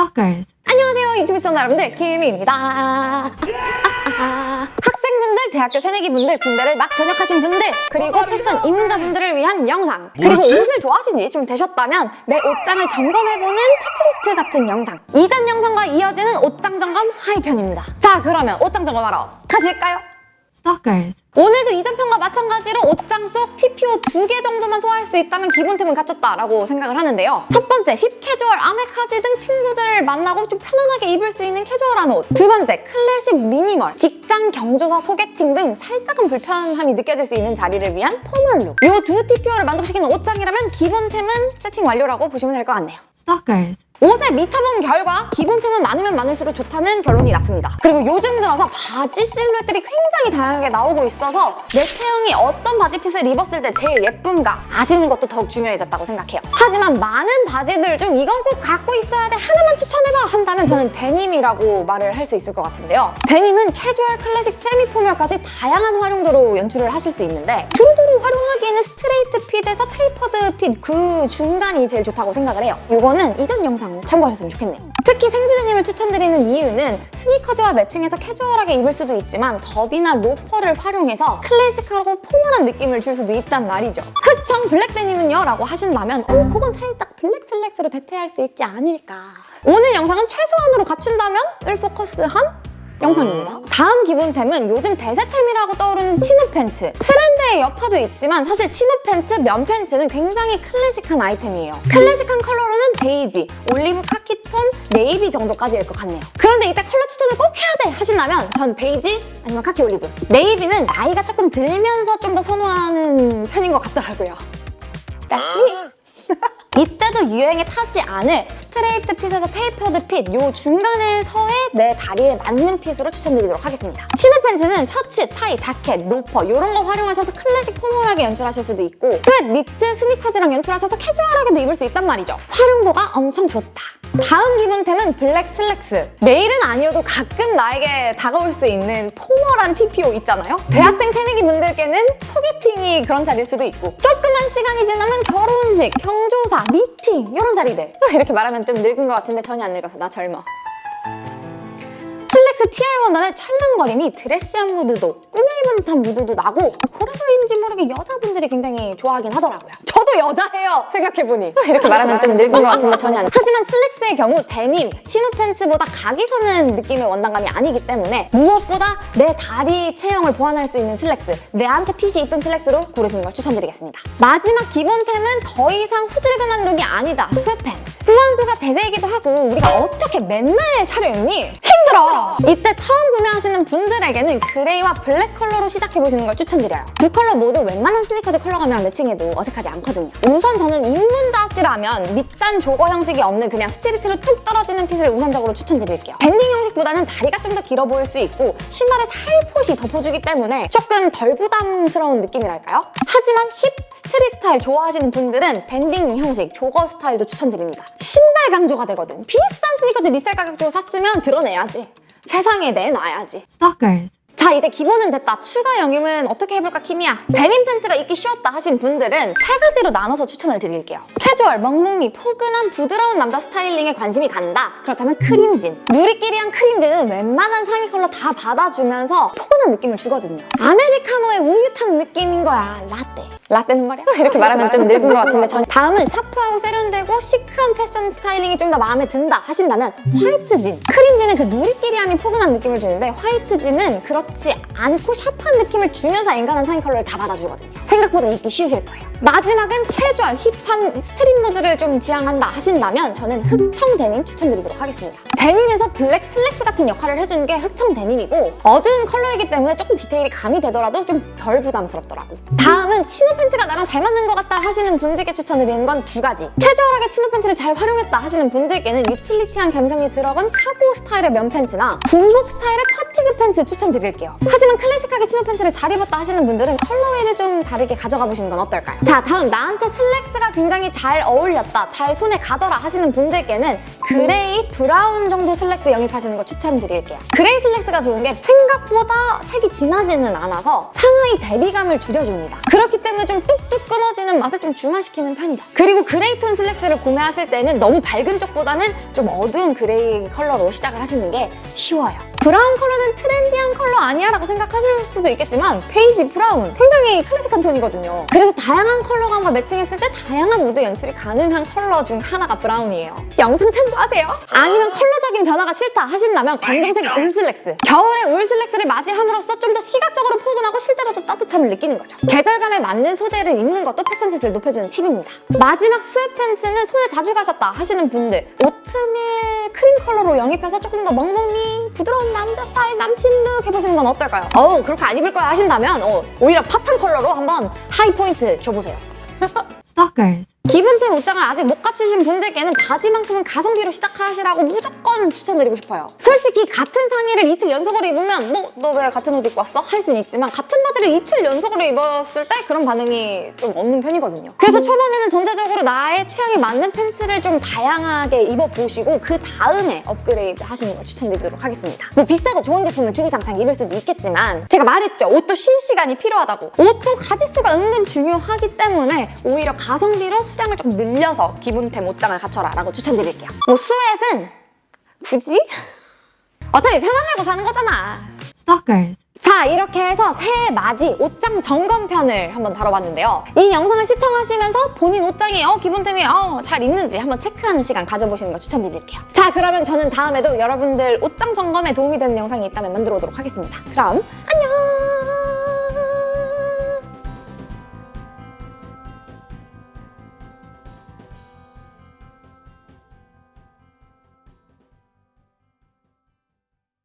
Stalkers. 안녕하세요 유튜브 시청자 여러분들. 김희입니다. 학생분들, 대학교 새내기분들, 군대를 막 전역하신 분들 그리고 패션 입문자분들을 위한 영상. 그리고 뭐였지? 옷을 좋아하신 지 좀 되셨다면 내 옷장을 점검해보는 체크리스트 같은 영상. 이전 영상과 이어지는 옷장 점검 하의편입니다. 자 그러면 옷장 점검하러 가실까요? Stalkers. 오늘도 이전편과 마찬가지로 옷장 속 TPO 두 개 정도만 소화할 수 있다면 기본템은 갖췄다라고 생각을 하는데요. 첫 번째, 힙 캐주얼, 아메카지 등 친구들을 만나고 좀 편안하게 입을 수 있는 캐주얼한 옷. 두 번째, 클래식 미니멀, 직장 경조사 소개팅 등 살짝은 불편함이 느껴질 수 있는 자리를 위한 formal look. 이 두 TPO를 만족시키는 옷장이라면 기본템은 세팅 완료라고 보시면 될 것 같네요. Stalkers. 옷에 미쳐본 결과 기본템은 많으면 많을수록 좋다는 결론이 났습니다. 그리고 요즘 들어서 바지 실루엣들이 굉장히 다양하게 나오고 있어서 내 체형이 어떤 바지 fit을 입었을 때 제일 예쁜가 아시는 것도 더욱 중요해졌다고 생각해요. 하지만 많은 바지들 중 이건 꼭 갖고 있어야 돼 하나만 추천해봐 한다면 저는 데님이라고 말을 할 수 있을 것 같은데요. 데님은 캐주얼, 클래식, semi formal까지 다양한 활용도로 연출을 하실 수 있는데 두루두루 활용하기에는 straight fit에서 tapered fit 그 중간이 제일 좋다고 생각을 해요. 이거는 이전 영상 참고하셨으면 좋겠네요. 특히 생지 데님을 추천드리는 이유는 스니커즈와 matching해서 캐주얼하게 입을 수도 있지만 더비나 로퍼를 활용해서 클래식하고 formal한 느낌을 줄 수도 있단 말이죠. 흑청 black 데님은요? 라고 하신다면 어, 그건 살짝 black 슬랙스로 대체할 수 있지 않을까. 오늘 영상은 최소한으로 갖춘다면 을 포커스한 영상입니다. 다음 기본템은 요즘 대세템이라고 떠오르는 chino pants. 트렌드의 여파도 있지만 사실 chino pants, 면 pants는 굉장히 클래식한 아이템이에요. 클래식한 컬러로는 베이지, 올리브 카키톤, 네이비 정도까지일 것 같네요. 그런데 이때 컬러 추천을 꼭 해야 돼 하신다면 전 베이지 아니면 카키 올리브. navy는 나이가 조금 들면서 좀 더 선호하는 편인 것 같더라고요. That's me. 이때도 유행에 타지 않을 straight fit에서 tapered fit, 요 중간에서의 내 다리에 맞는 fit으로 추천드리도록 하겠습니다. chino pants는 셔츠, 타이, 자켓, 로퍼 이런 거 활용하셔서 클래식 formal하게 연출하실 수도 있고 sweat, 니트, 스니커즈랑 연출하셔서 캐주얼하게도 입을 수 있단 말이죠. 활용도가 엄청 좋다. 다음 기본템은 black 슬랙스. 매일은 아니어도 가끔 나에게 다가올 수 있는 포멀한 TPO 있잖아요? 대학생 새내기 분들께는 소개팅이 그런 자리일 수도 있고 조금 만 시간이 지나면 결혼식, 경조사, 미팅 이런 자리들. 이렇게 말하면 좀 늙은 것 같은데 전혀 안 늙어서 나 젊어 슬랙스 TR 원단의 찰랑거림이 dressy한 mood도 꾸며 입은 듯한 mood도 나고 그래서인지 모르게 여자분들이 굉장히 좋아하긴 하더라고요. 저도 여자예요 생각해보니 이렇게 말하면 좀 늙은 것 같은데 전혀 안 하지만 슬랙스의 경우 데님, chino pants보다 각이 서는 느낌의 원단감이 아니기 때문에 무엇보다 내 다리 체형을 보완할 수 있는 슬랙스 내한테 핏이 이쁜 슬랙스로 고르시는 걸 추천드리겠습니다. 마지막 기본템은 더 이상 후질근한 look이 아니다 sweatpants 꾸안꾸가 대세이기도 하고 우리가 어떻게 맨날 차려입니? 힘들어! 이때 처음 구매하시는 분들에게는 gray와 black 컬러로 시작해보시는 걸 추천드려요. 두 컬러 모두 웬만한 스니커즈 컬러감이랑 matching해도 어색하지 않거든요. 우선 저는 입문자시라면 밑단 jogger 형식이 없는 그냥 straight로 뚝 떨어지는 fit을 우선적으로 추천드릴게요. banding 형식보다는 다리가 좀 더 길어 보일 수 있고 신발에 살포시 덮어주기 때문에 조금 덜 부담스러운 느낌이랄까요? 하지만 hip street 스타일 좋아하시는 분들은 banding 형식, jogger 스타일도 추천드립니다. 신발 강조가 되거든. 비싼 스니커즈 resell 가격 주고 샀으면 드러내야지. 세상에 내놔야지. Stalkers. 자 이제 기본은 됐다. 추가 영입은 어떻게 해볼까 키미야? 데님 팬츠가 입기 쉬웠다 하신 분들은 세 가지로 나눠서 추천을 드릴게요. 캐주얼, 멍뭉미, 포근한 부드러운 남자 스타일링에 관심이 간다. 그렇다면 크림진. 누리끼리한 크림진은 웬만한 상의 컬러 다 받아주면서 포근한 느낌을 주거든요. 아메리카노에 우유 탄 느낌인 거야. 라떼. 라떼는 말이야? 이렇게 말하면 좀 늙은 것 같은데 전 다음은 샤프하고 세련되고 시크한 패션 스타일링이 좀 더 마음에 든다 하신다면 화이트 진. 크림 진은 그 누리끼리함이 포근한 느낌을 주는데 화이트 진은 그렇지 않고 샤프한 느낌을 주면서 웬만한 상의 컬러를 다 받아주거든요. 생각보다 입기 쉬우실 거예요. 마지막은 캐주얼, 힙한 street 무드를 좀 지향한다 하신다면 저는 흑청 데님 추천드리도록 하겠습니다. 데님에서 블랙 슬랙스 같은 역할을 해주는 게 흑청 데님이고 어두운 컬러이기 때문에 조금 디테일이 가미되더라도 좀 덜 부담스럽더라고. 다음은 chino 팬츠가 나랑 잘 맞는 것 같다 하시는 분들께 추천드리는 건 두 가지. 캐주얼하게 chino 팬츠를 잘 활용했다 하시는 분들께는 유틸리티한 감성이 들어간 카고 스타일의 면 팬츠나 군복 스타일의 fatigue 팬츠 추천드릴게요. 하지만 클래식하게 chino 팬츠를 잘 입었다 하시는 분들은 colorway를 좀 다르게 가져가 보시는 건 어떨까요? 자 다음 나한테 슬랙스가 굉장히 잘 어울렸다 잘 손에 가더라 하시는 분들께는 그레이 브라운 정도 슬랙스 영입하시는 거 추천드릴게요. 그레이 슬랙스가 좋은 게 생각보다 색이 진하지는 않아서 상하의 대비감을 줄여줍니다. 그렇기 때문에 좀 뚝뚝 끊어지는 맛을 좀 중화시키는 편이죠. 그리고 그레이 톤 슬랙스를 구매하실 때는 너무 밝은 쪽보다는 좀 어두운 그레이 컬러로 시작을 하시는 게 쉬워요 브라운 컬러는 트렌디한 컬러 아니야 라고 생각하실 수도 있겠지만 베이지 브라운 굉장히 클래식한 톤이거든요. 그래서 다양한 컬러감과 매칭했을 때 다양한 무드 연출이 가능한 컬러 중 하나가 브라운이에요. 영상 참고하세요. 아니면 컬러적인 변화가 싫다 하신다면 검정색 울슬랙스. 겨울에 울슬랙스를 맞이함으로써 좀 더 시각적으로 포근하고 실제로도 따뜻함을 느끼는 거죠. 계절감에 맞는 소재를 입는 것도 패션 센스를 높여주는 팁입니다. 마지막 sweat 팬츠는 손에 자주 가셨다 하시는 분들 오트밀 크림 컬러로 영입해서 조금 더 멍멍이 부드러운 남자 스타일 남친 룩 해보시는 건 어떨까요? 어우 그렇게 안 입을 거야 하신다면 어, 오히려 팝한 컬러로 한번 하이 포인트 줘보세요 Stalkers. 기본템 옷장을 아직 못 갖추신 분들께는 바지만큼은 가성비로 시작하시라고 무조건 추천드리고 싶어요. 솔직히 같은 상의를 이틀 연속으로 입으면 너 너 왜 같은 옷 입고 왔어? 할 수는 있지만 같은 바지를 이틀 연속으로 입었을 때 그런 반응이 좀 없는 편이거든요. 그래서 초반에는 전체적으로 나의 취향에 맞는 팬츠를 좀 다양하게 입어보시고 그 다음에 업그레이드 하시는 걸 추천드리도록 하겠습니다. 뭐 비싸고 좋은 제품을 주구장창 입을 수도 있겠지만 제가 말했죠. 옷도 쉴 시간이 필요하다고. 옷도 가짓수가 은근 중요하기 때문에 오히려 가성비로 수량을 좀 늘려서 기본템 옷장을 갖춰라 라고 추천드릴게요. 뭐 스웨트는 굳이? 어차피 편하려고 사는 거잖아. Stalkers. 자 이렇게 해서 새해 맞이 옷장 점검편을 한번 다뤄봤는데요. 이 영상을 시청하시면서 본인 옷장에 어, 기본템이 어, 잘 있는지 한번 체크하는 시간 가져보시는 거 추천드릴게요. 자 그러면 저는 다음에도 여러분들 옷장 점검에 도움이 되는 영상이 있다면 만들어 오도록 하겠습니다. 그럼